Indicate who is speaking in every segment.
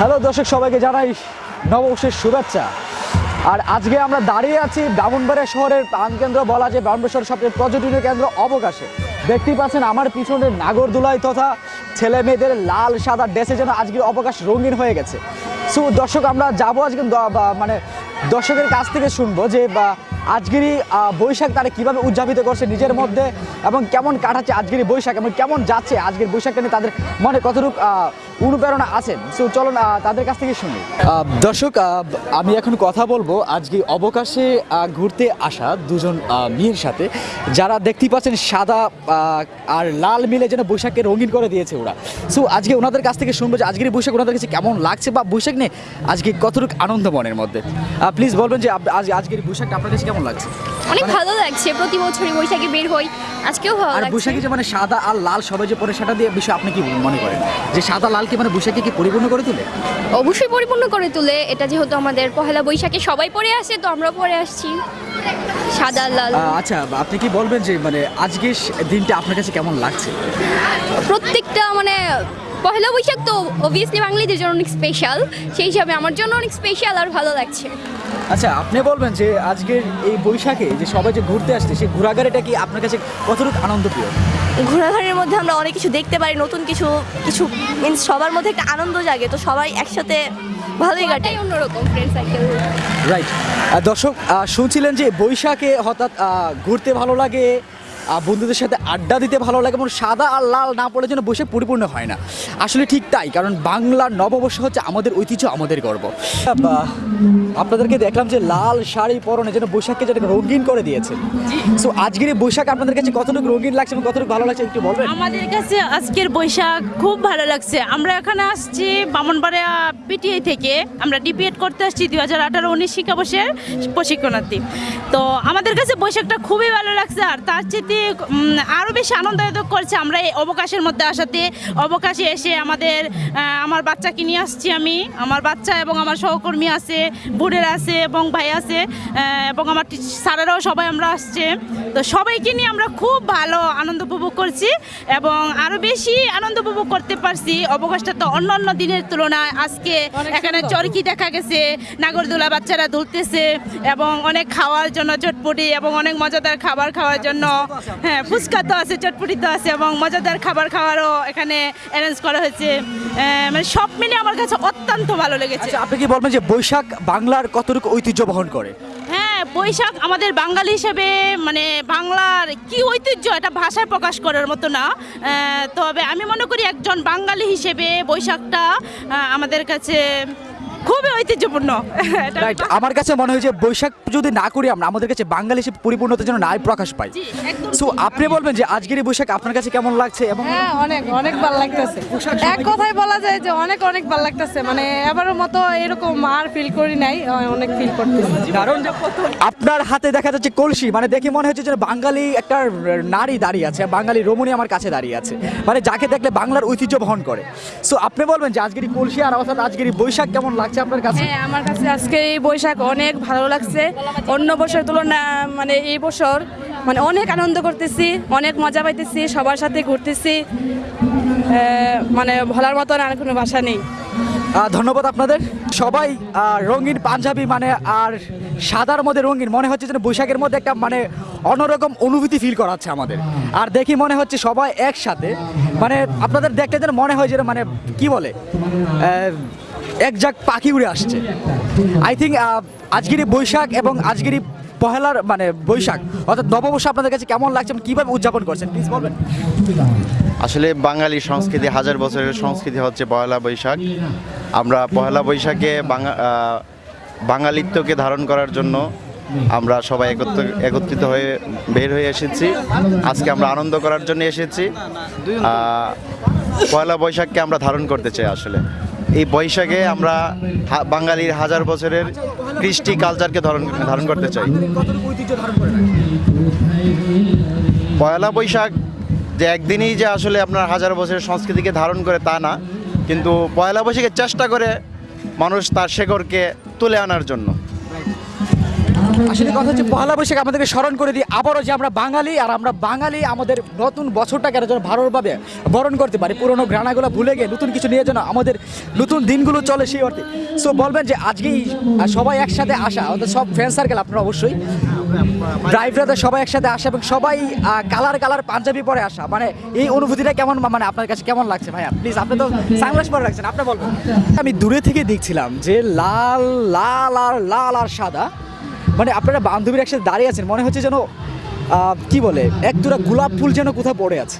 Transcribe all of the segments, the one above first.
Speaker 1: Hello দর্শক, সবাইকে জানাই নববর্ষের শুভেচ্ছা। আর আজকে আমরা দাঁড়িয়ে আছি ব্রাহ্মণবাড়িয়া শহরের প্রাণকেন্দ্র, বলা যে ব্রাহ্মেশ্বর সবচেয়ে পর্যটনীয় কেন্দ্র অবকাশে। দেখতেই পাচ্ছেন আমার পিছনে নাগরদোলায় তথা ছেলে মেয়েদের লাল সাদা ড্রেসে যেন আজকের অবকাশ রঙিন হয়ে গেছে। সো দর্শক, আমরা যাব আজকে মানে দর্শকের কাছ থেকে শুনব যে আজকেরই বৈশাখ তারা কীভাবে উদযাপিত করছে নিজের মধ্যে এবং কেমন কাটাচ্ছে আজকের বৈশাখ এবং কেমন যাচ্ছে আজকের বৈশাখটা নিয়ে তাদের মনে কতটুকু অনুপ্রেরণা আছে? সো, চলুন তাদের কাছ থেকে শুনি। দর্শক আমি এখন কথা বলব আজকে অবকাশে ঘুরতে আসা দুজন মেয়ের সাথে। যারা দেখতেই পাচ্ছেন সাদা আর লাল মিলে যেন বৈশাখকে রঙিন করে দিয়েছে ওরা। সো, আজকে ওনাদের কাছ থেকে শুনব যে, আজকের বৈশাখ ওনাদের কাছে কেমন লাগছে বা বৈশাখ নিয়ে আজকে কতটুকু আনন্দ মনের মধ্যে? প্লিজ বলবেন যে আজ আজকের বৈশাখটা আপনার কাছে কেমন লাগছে?
Speaker 2: অনেক ভালো লাগছে প্রতি বছরই বৈশাখে বের হই আজকেও ভালো
Speaker 1: আর বৈশাখী যে মানে সাদা আর লাল সবাই যে পরে সেটা দিয়ে বিষয় আপনি কি মনে করেন? যে সাদা লালকে মানে বৈশাখী কি পরিপূর্ণ করে তোলে?
Speaker 2: অবশ্যই পরিপূর্ণ করে তুলে এটা যেহেতু আমাদের পহেলা বৈশাখে সবাই পরে আসে তো আমরা পরে আসছি। সাদা লাল।
Speaker 1: আচ্ছা আপনি কি বলবেন যে মানে আজকে দিনটা আপনার কাছে কেমন লাগছে?
Speaker 2: প্রত্যেকটা মানে পহেলা বৈশাখ তো অবভিয়াসলি বাঙালিদের জন্য অনেক স্পেশাল সেই হিসাবে আমার জন্য অনেক স্পেশাল আর ভালো লাগছে।
Speaker 1: আচ্ছা আপনি বলবেন যে আজকের এই বৈশাখে যে সবাই যে ঘুরতে আসছে সেই ঘোরাঘাড়িটা কি আপনার কাছে কতটুকু আনন্দপ্রিয়?
Speaker 3: ঘোরাঘুরির মধ্যে আমরা অনেক কিছু দেখতে পারি নতুন কিছু কিছু মিন্স সবার মধ্যে একটা আনন্দ জাগে তো সবাই একসাথে ভালোই কাটে।
Speaker 2: অন্যরকম ফ্রেন্ড সাইকেল
Speaker 1: রাইট দর্শক শুনছিলেন যে বৈশাখে হঠাৎ ঘুরতে ভালো লাগে বন্ধুদের সাথে আড্ডা দিতে ভালো লাগে এবং সাদা আর লাল না পড়লে যেন বৈশাখ পরিপূর্ণ হয় না। আসলে ঠিক তাই, কারণ বাংলার নববর্ষ হচ্ছে আমাদের ঐতিহ্য, আমাদের গর্ব। আপনাদেরকে দেখলাম যে লাল শাড়ি পরনে যেন বৈশাখকে যেটা রঙিন করে দিয়েছে। সো আজকের এই বৈশাখ আপনাদের কাছে কতটুকু রঙিন লাগছে এবং কতটুকু ভালো লাগছে একটু বলবেন?
Speaker 4: আমাদের কাছে আজকের বৈশাখ খুব ভালো লাগছে। আমরা এখানে আসছি বামনবাড়িয়া পিটিআই থেকে। আমরা ডিপিএড করতে আসছি দুই হাজার আঠারো উনিশ শিক্ষাবর্ষের প্রশিক্ষণার্থী। তো আমাদের কাছে বৈশাখটা খুবই ভালো লাগছে। আর তার চেয়ে আরও বেশি আনন্দায়িত করছে। আমরা এই অবকাশের মধ্যে আসাতে অবকাশে এসে আমাদের আমার বাচ্চাকে নিয়ে আসছি আমি। আমার বাচ্চা এবং আমার সহকর্মী আছে বোনের আছে এবং ভাই আছে এবং আমার স্যারেরাও সবাই আমরা আসছে। তো সবাইকে নিয়ে আমরা খুব ভালো আনন্দ উপভোগ করছি এবং আরও বেশি আনন্দ উপভোগ করতে পারছি। অবকাশটা তো অন্য অন্য দিনের তুলনায়। আজকে এখানে চরকি দেখা গেছে নাগরদোলা বাচ্চারা দুলতেছে এবং অনেক খাওয়ার জন্য চটপটি এবং অনেক মজাদার খাবার খাওয়ার জন্য হ্যাঁ ফুচকা তো আছে চটপটি তো আছে এবং মজাদার খাবার খাওয়ারও এখানে অ্যারেঞ্জ করা হয়েছে। মানে সব মিলে আমার কাছে অত্যন্ত ভালো লেগেছে।
Speaker 1: আচ্ছা আপনি কি বলবেন যে বৈশাখ বাংলার কতটুকু ঐতিহ্য বহন করে?
Speaker 4: হ্যাঁ বৈশাখ আমাদের বাঙালি হিসেবে মানে বাংলার কি ঐতিহ্য এটা ভাষায় প্রকাশ করার মতো না। তবে আমি মনে করি একজন বাঙালি হিসেবে বৈশাখটা আমাদের কাছে খুবই ঐতিহ্যপূর্ণ।
Speaker 1: রাইট আমার কাছে মনে হয় যে বৈশাখ যদি না করি আমরা আমাদের কাছে বাঙালি হিসেবে পরিপূর্ণতার জন্য নাই প্রকাশ পাই।
Speaker 4: জি,
Speaker 1: সো আপনি বলবেন যে আজকের এই বৈশাখ আপনার কাছে কেমন লাগছে এবং
Speaker 5: হ্যাঁ অনেক অনেক ভালো লাগতেছে। এক কথায় বলা যায় যে অনেক অনেক ভালো লাগতেছে। মানে এবারের মতো এরকম আর ফিল করি নাই অনেক ফিল করতেছি।
Speaker 1: কারণ আপনার হাতে দেখা যাচ্ছে কলসি মানে দেখে মনে হচ্ছে যে বাঙালি একটা নারী দাঁড়িয়ে আছে বাঙালি রমণী আমার কাছে দাঁড়িয়ে আছে। মানে যাকে দেখলে বাংলার ঐতিহ্য বহন করে। সো আপনি বলবেন যে আজকের কলসি আর অর্থাৎ আজকের বৈশাখ কেমন লাগছে? আপনার কাছে?
Speaker 5: হ্যাঁ আমার কাছে আজকে এই বৈশাখ অনেক ভালো লাগছে। অন্য বছর তুলনা মানে এই বছর মানে অনেক আনন্দ করতেছি, অনেক মজা পাইতেছি, সবার সাথে ঘুরতেছি। মানে ভোলার মতন আর কোনো ভাষা নেই।
Speaker 1: ধন্যবাদ আপনাদের। সবাই রঙিন পাঞ্জাবি মানে আর সাদার মধ্যে রঙিন, মনে হচ্ছে যেন বৈশাখের মধ্যে একটা মানে অন্যরকম অনুভূতি ফিল করাচ্ছে আমাদের। আর দেখি মনে হচ্ছে সবাই একসাথে মানে আপনাদের দেখতে যেন মনে হয় যেন মানে কি বলে এক যাক পাখি উড়ে আসছে। আই থিঙ্ক আজকের বৈশাখ এবং আজকের পহেলার মানে বৈশাখ, অর্থাৎ নববর্ষ আপনাদের কাছে কেমন লাগছে কীভাবে উদযাপন করছেন? প্লিজ বলবেন।
Speaker 6: আসলে বাঙালি সংস্কৃতি, হাজার বছরের সংস্কৃতি হচ্ছে পয়লা বৈশাখ। আমরা পয়লা বৈশাখে বাঙা বাঙালিত্বকে ধারণ করার জন্য আমরা সবাই একত্র একত্রিত হয়ে বের হয়ে এসেছি। আজকে আমরা আনন্দ করার জন্য এসেছি। পয়লা বৈশাখকে আমরা ধারণ করতে চাই আসলে। এই বৈশাখে আমরা বাঙালির হাজার বছরের কৃষ্টি কালচারকে ধারণ ধারণ করতে চাই। পয়লা বৈশাখ যে একদিনই যে আসলে আপনার হাজার বছরের সংস্কৃতিকে ধারণ করে তা না, কিন্তু পয়লা বৈশাখের চেষ্টা করে মানুষ তার শেকড়কে তুলে আনার জন্য।
Speaker 1: আসলে কথা হচ্ছে, পহেলা বৈশাখ আমাদেরকে স্মরণ করে দিই আবারও যে আমরা বাঙালি, আর আমরা বাঙালি আমাদের নতুন বছরটাকে আরও যেন ভালোভাবে বরণ করতে পারি। পুরোনো গ্রানাগুলো ভুলে গিয়ে নতুন কিছু নিয়ে যেন আমাদের নতুন দিনগুলো চলে সেই অর্থে। সো বলবেন যে আজকেই সবাই একসাথে আসা আমাদের সব ফ্রেন্ড সার্কেল আপনারা অবশ্যই। ড্রাইভারদের সবাই একসাথে আসা এবং সবাই কালার কালার পাঞ্জাবি পরে আসা। মানে এই অনুভূতিটা কেমন মানে আপনার কাছে কেমন লাগছে ভাইয়া? প্লিজ আপনি তো সানগ্লাস পরে রাখছেন, আপনি বলবেন। আমি দূরে থেকে দেখছিলাম যে লাল লাল আর লাল আর সাদা মানে আপনারা বান্ধবীর একসাথে দাঁড়িয়ে আছেন মনে হচ্ছে যেন কি বলে এক দুটা গোলাপ ফুল যেন কোথাও পড়ে আছে।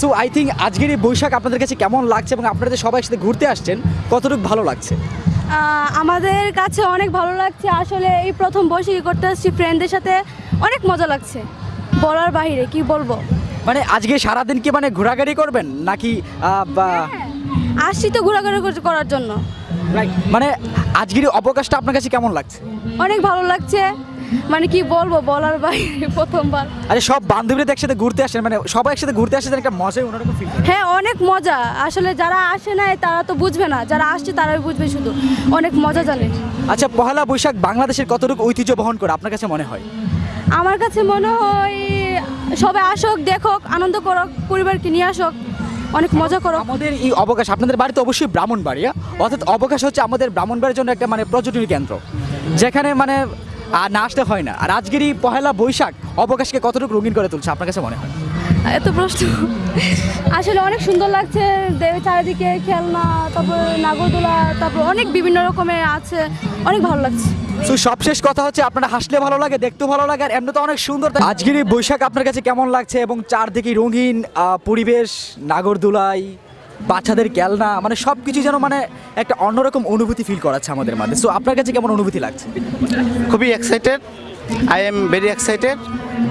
Speaker 1: সো আই থিঙ্ক আজকের এই বৈশাখ আপনাদের কাছে কেমন লাগছে এবং আপনারা যে সবাই সাথে ঘুরতে আসছেন কতটুকু ভালো লাগছে?
Speaker 7: আমাদের কাছে অনেক ভালো লাগছে। আসলে এই প্রথম বৈশাখী করতে আসছি ফ্রেন্ডদের সাথে অনেক মজা লাগছে। বলার বাইরে কি বলব?
Speaker 1: মানে আজকে সারাদিন কি মানে ঘোরাঘুরি করবেন নাকি বা
Speaker 7: আসছি তো ঘোরাঘুরি করার জন্য.
Speaker 1: মানে আজকের অবকাশটা আপনার কাছে কেমন লাগছে?
Speaker 7: অনেক ভালো লাগছে। মানে কি বলব বলার বাইরে প্রথমবার।
Speaker 1: আরে সব বান্ধবীরা একসাথে ঘুরতে আসেন মানে সবাই একসাথে ঘুরতে আসেন একটা মজাই অন্যরকম ফিল
Speaker 7: হ্যাঁ অনেক মজা। আসলে যারা আসে নাই তারা তো বুঝবে না। যারা আসছে তারাই বুঝবে শুধু। অনেক মজা জানে।
Speaker 1: আচ্ছা পহেলা বৈশাখ বাংলাদেশের কতটুকু ঐতিহ্য বহন করে আপনার কাছে মনে হয়?
Speaker 7: আমার কাছে মনে হয় সবাই আসুক দেখুক আনন্দ করুক পরিবারকে নিয়ে আসুক। অনেক মজা করো।
Speaker 1: আমাদের এই অবকাশ আপনাদের বাড়িতে অবশ্যই ব্রাহ্মণবাড়িয়া। অর্থাৎ অবকাশ হচ্ছে আমাদের ব্রাহ্মণবাড়ির জন্য একটা মানে পর্যটনী কেন্দ্র। যেখানে মানে আর না আসতে হয় না। আর আজকের এই পহেলা বৈশাখ অবকাশকে কতটুকু রঙিন করে তুলছে আপনার কাছে মনে হয়?
Speaker 7: এত প্রশ্ন। আসলে অনেক সুন্দর লাগছে চারিদিকে খেলনা তারপর নাগরদোলা তারপর অনেক বিভিন্ন রকমের আছে অনেক ভালো লাগছে।
Speaker 1: তো সবশেষ কথা হচ্ছে আপনারা হাসলে ভালো লাগে দেখতেও ভালো লাগে আর এমনি তো অনেক সুন্দর আজকের এই বৈশাখ আপনার কাছে কেমন লাগছে এবং চারদিকে রঙিন পরিবেশ নাগরদোলাই বাচ্চাদের খেলনা মানে সব কিছু যেন মানে একটা অন্যরকম অনুভূতি ফিল করাচ্ছে আমাদের মাঝে সো আপনার কাছে কেমন অনুভূতি লাগছে?
Speaker 8: খুবই excited I am very excited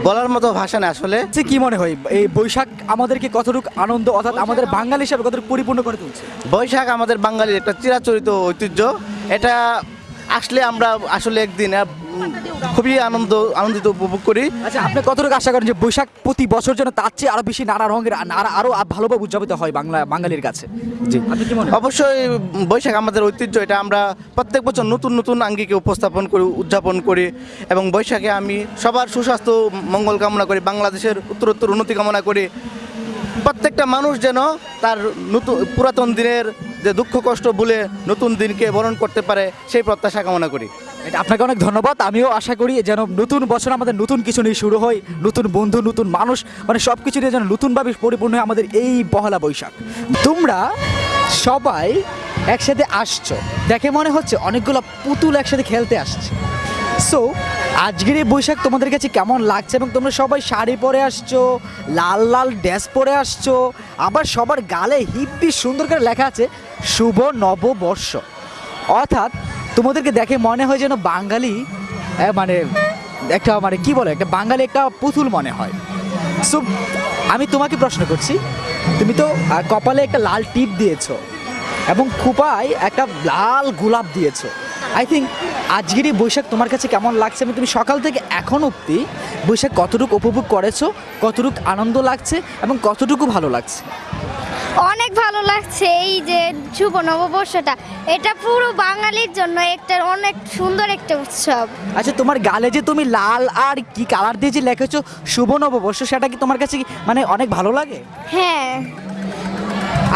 Speaker 8: বলার মতো ভাষা না আসলে।
Speaker 1: যে কি মনে হয় এই বৈশাখ আমাদেরকে কতটুকু আনন্দ অর্থাৎ আমাদের বাঙালি হিসাবে কতটুকু পরিপূর্ণ করে তুলছে?
Speaker 8: বৈশাখ আমাদের বাঙালির একটা চিরাচরিত ঐতিহ্য। এটা আসলে আমরা আসলে একদিন খুবই আনন্দ আনন্দিত উপভোগ করি।
Speaker 1: আচ্ছা আপনি কতটুকু আশা করেন যে বৈশাখ প্রতি বছর যেন তার চেয়ে আরও বেশি নানা রঙের নানা আরও ভালোভাবে উদযাপিত হয় বাংলা বাঙালির কাছে? জি?
Speaker 8: অবশ্যই বৈশাখ আমাদের ঐতিহ্য এটা আমরা প্রত্যেক বছর নতুন নতুন আঙ্গিকে উপস্থাপন করি উদযাপন করি এবং বৈশাখে আমি সবার সুস্বাস্থ্য মঙ্গল কামনা করি বাংলাদেশের উত্তরোত্তর উন্নতি কামনা করি। প্রত্যেকটা মানুষ যেন তার নতুন পুরাতন দিনের যে দুঃখ, কষ্ট ভুলে নতুন দিনকে বরণ করতে পারে সেই প্রত্যাশা কামনা করি।
Speaker 1: এটা আপনাকে অনেক ধন্যবাদ। আমিও আশা করি যেন নতুন বছর আমাদের নতুন কিছু নিয়ে শুরু হয়, নতুন বন্ধু, নতুন মানুষ মানে সব কিছু নিয়ে যেন নতুনভাবে পরিপূর্ণ হয় আমাদের এই পহেলা বৈশাখ। তোমরা সবাই একসাথে আসছো। দেখে মনে হচ্ছে অনেকগুলো পুতুল একসাথে খেলতে আসছে। সো আজকের এই বৈশাখ তোমাদের কাছে কেমন লাগছে এবং তোমরা সবাই শাড়ি পরে আসছো, লাল লাল ড্রেস পরে আসছো, আবার সবার গালে হিব্বি সুন্দর করে লেখা আছে, শুভ নববর্ষ। অর্থাৎ তোমাদেরকে দেখে মনে হয় যেন বাঙালি মানে একটা মানে কি বলে, একটা বাঙালি একটা পুতুল মনে হয়। সো আমি তোমাকে প্রশ্ন করছি, তুমি তো কপালে একটা লাল টিপ দিয়েছ এবং খুপায় একটা লাল গোলাপ দিয়েছ। আই থিঙ্ক আজকের এই বৈশাখ তোমার কাছে কেমন লাগছে? এবং তুমি সকাল থেকে এখন অবধি বৈশাখ কতটুকু উপভোগ করেছ কতটুকু আনন্দ লাগছে এবং কতটুকু ভালো লাগছে?
Speaker 9: অনেক ভালো লাগছে এই যে শুভ নববর্ষটা। এটা পুরো বাঙালির জন্য একটা অনেক সুন্দর একটা উৎসব।
Speaker 1: আচ্ছা তোমার গালে যে তুমি লাল আর কি কালার দিয়ে যে লিখেছো শুভ নববর্ষ সেটা কি তোমার কাছে মানে অনেক ভালো লাগে?
Speaker 9: হ্যাঁ।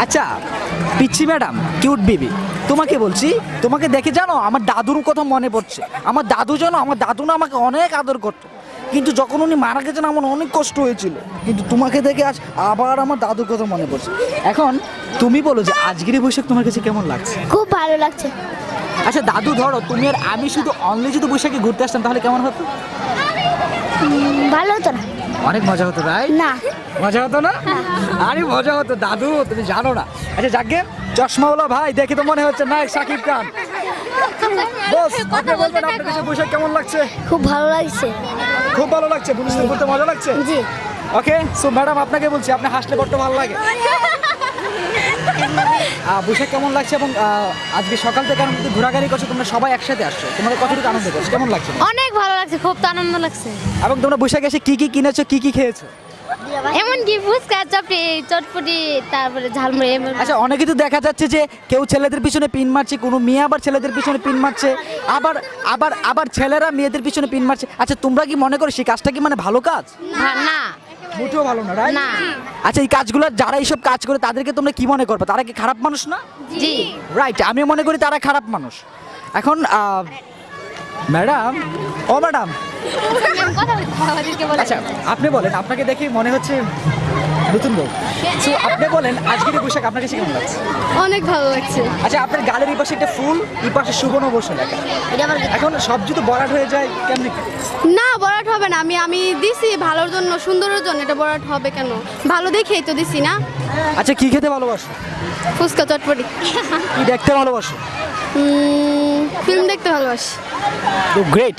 Speaker 1: আচ্ছা পিচ্ছি ম্যাডাম কিউট বিবি তোমাকে বলছি তোমাকে দেখে জানো আমার দাদুর কথা মনে পড়ছে। আমার দাদু জানো আমার দাদু না আমাকে অনেক আদর করতো। কিন্তু যখন উনি মারা গেছেন আমার অনেক কষ্ট হয়েছিল। কিন্তু তোমাকে দেখে আজ আবার আমার দাদুর কথা মনে পড়ছে। এখন তুমি বলো যে আজকের বৈশাখ তোমার কাছে কেমন লাগছে?
Speaker 9: খুব ভালো লাগছে।
Speaker 1: আচ্ছা দাদু ধরো তুমি আর আমি শুধু অনলি যদি বৈশাখে ঘুরতে আসতাম তাহলে কেমন হতো?
Speaker 9: ভালো হতো না।
Speaker 1: অনেক মজা হতো তাই
Speaker 9: না।
Speaker 1: মজা হতো না? আরে মজা হতো দাদু তুমি জানো না। আচ্ছা যাকে চশমাওয়ালা ভাই দেখে তো মনে হচ্ছে না সাকিব খান। বস আপনি বলবেন আপনার কাছে বৈশাখ কেমন লাগছে?
Speaker 9: খুব ভালো লাগছে।
Speaker 1: খুব ভালো লাগছে ঘুরতে মজা লাগছে?
Speaker 9: জি।
Speaker 1: ওকে সো ম্যাডাম আপনাকে বলছি আপনি হাসলে বড্ড ভালো লাগে। বৈশাখ কেমন লাগছে এবং আজকে সকাল থেকে আমি ঘোরাঘুরি করছ তোমরা সবাই একসাথে আসছো। তোমাদের কতটুকু আনন্দ করছ? কেমন লাগছে?
Speaker 9: অনেক ভালো লাগছে খুব তো আনন্দ লাগছে।
Speaker 1: এবং তোমরা বৈশাখে এসে কি কি কিনেছো কি কি খেয়েছো?
Speaker 9: এমনকি ফুচকা চাপড়ি চটপটি তারপরে ঝালমুড়ি
Speaker 1: আচ্ছা অনেকে তো দেখা যাচ্ছে যে কেউ ছেলেদের পিছনে পিন মারছে কোনো মেয়ে আবার ছেলেদের পিছনে পিন মারছে আবার আবার আবার ছেলেরা মেয়েদের পিছনে পিন মারছে। আচ্ছা তোমরা কি মনে করো সেই কাজটা কি মানে ভালো কাজ?
Speaker 2: না।
Speaker 1: মোটেও ভালো না রাইট
Speaker 2: না।
Speaker 1: আচ্ছা এই কাজগুলো যারা এইসব কাজ করে তাদেরকে তোমরা কি মনে করবে? তারা কি খারাপ মানুষ না?
Speaker 2: জি।
Speaker 1: রাইট আমি মনে করি তারা খারাপ মানুষ। এখন ম্যাডাম ও ম্যাডাম।
Speaker 2: কথা বলতে আমাদেরকে বলে
Speaker 1: আচ্ছা আপনি বলেন আপনাকে দেখে মনে হচ্ছে নতুন লোক So, আপনি বলেন আজকের এই পোশাক আপনার কাছে কেমন লাগছে?
Speaker 7: অনেক ভালো লাগছে।
Speaker 1: আচ্ছা আপনার গালের এই পাশে একটা ফুল এই পাশে সুবর্ণ বসে লেখা। এখন সব যদি বরাট হয়ে যায় কেমনি
Speaker 7: না বরাট হবে না। আমি আমি দিছি ভালোর জন্য সুন্দরের জন্য। এটা বরাট হবে কেন? ভালো দেখেই তো দিছি না।
Speaker 1: আচ্ছা কি খেতে ভালোবাসো?
Speaker 7: ফুচকা চটপটি।
Speaker 1: কি দেখতে ভালোবাসো?
Speaker 7: ফিল্ম দেখতে ভালোবাসি।
Speaker 1: গ্রেট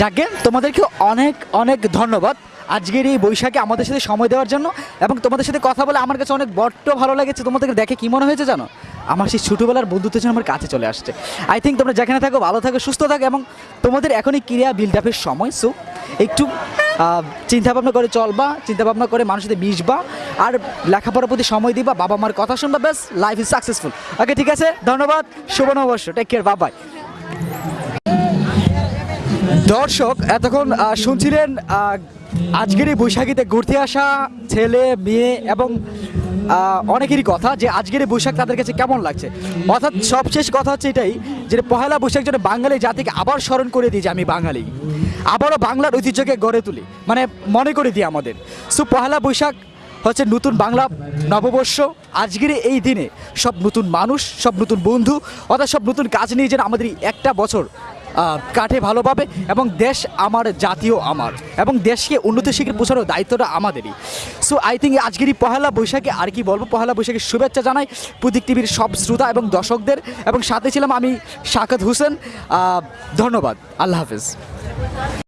Speaker 1: যাকে তোমাদেরকে অনেক অনেক ধন্যবাদ। আজকের এই বৈশাখে আমাদের সাথে সময় দেওয়ার জন্য এবং তোমাদের সাথে কথা বলে আমার কাছে অনেক বড্ড ভালো লেগেছে। তোমাদেরকে দেখে কি মনে হয়েছে জানো? আমার সেই ছোটোবেলার বন্ধুত্ব যেন আমার কাছে চলে আসছে। আই থিঙ্ক তোমরা যেখানে থাকো, ভালো থাকো, সুস্থ থাকো এবং তোমাদের এখনই ক্রিয়া বিল্ড আপের সময়। সো একটু চিন্তা ভাবনা করে চলবা চিন্তা ভাবনা করে মানুষের সাথে মিশবা আর লেখাপড়ার প্রতি সময় দিবা বাবা মার কথা শুনবা, ব্যাস লাইফ ইজ সাকসেসফুল ওকে ঠিক আছে? ধন্যবাদ, শুভ নববর্ষ। টেক কেয়ার বাবাই দর্শক, এতক্ষণ শুনছিলেন আজকের এই বৈশাখীতে ঘুরতে আসা ছেলে, মেয়ে এবং অনেকেরই কথা যে আজকের এই বৈশাখ তাদের কাছে কেমন লাগছে। অর্থাৎ সবশেষ কথা হচ্ছে এটাই যে পহেলা বৈশাখ যেন বাঙালি জাতিকে আবার স্মরণ করে দিই যে আমি বাঙালি। আবারও বাংলার ঐতিহ্যকে গড়ে তুলি মানে মনে করে দিই আমাদের। সো, পহেলা বৈশাখ হচ্ছে নতুন বাংলা নববর্ষ। আজকের এই দিনে সব নতুন মানুষ, সব নতুন বন্ধু, অর্থাৎ সব নতুন কাজ নিয়ে যেন আমাদের একটা বছর কাটে ভালোভাবে এবং দেশ আমার জাতীয় আমার এবং দেশকে উন্নত শিখে পৌঁছানোর দায়িত্বটা আমাদেরই। সো আই থিঙ্ক আজকের এই পহেলা বৈশাখে আর কি বলব? পহেলা বৈশাখে শুভেচ্ছা জানাই প্রতীক টিভির সব শ্রোতা এবং দর্শকদের এবং সাথে ছিলাম আমি শাকাত হোসেন। ধন্যবাদ। আল্লাহ হাফিজ।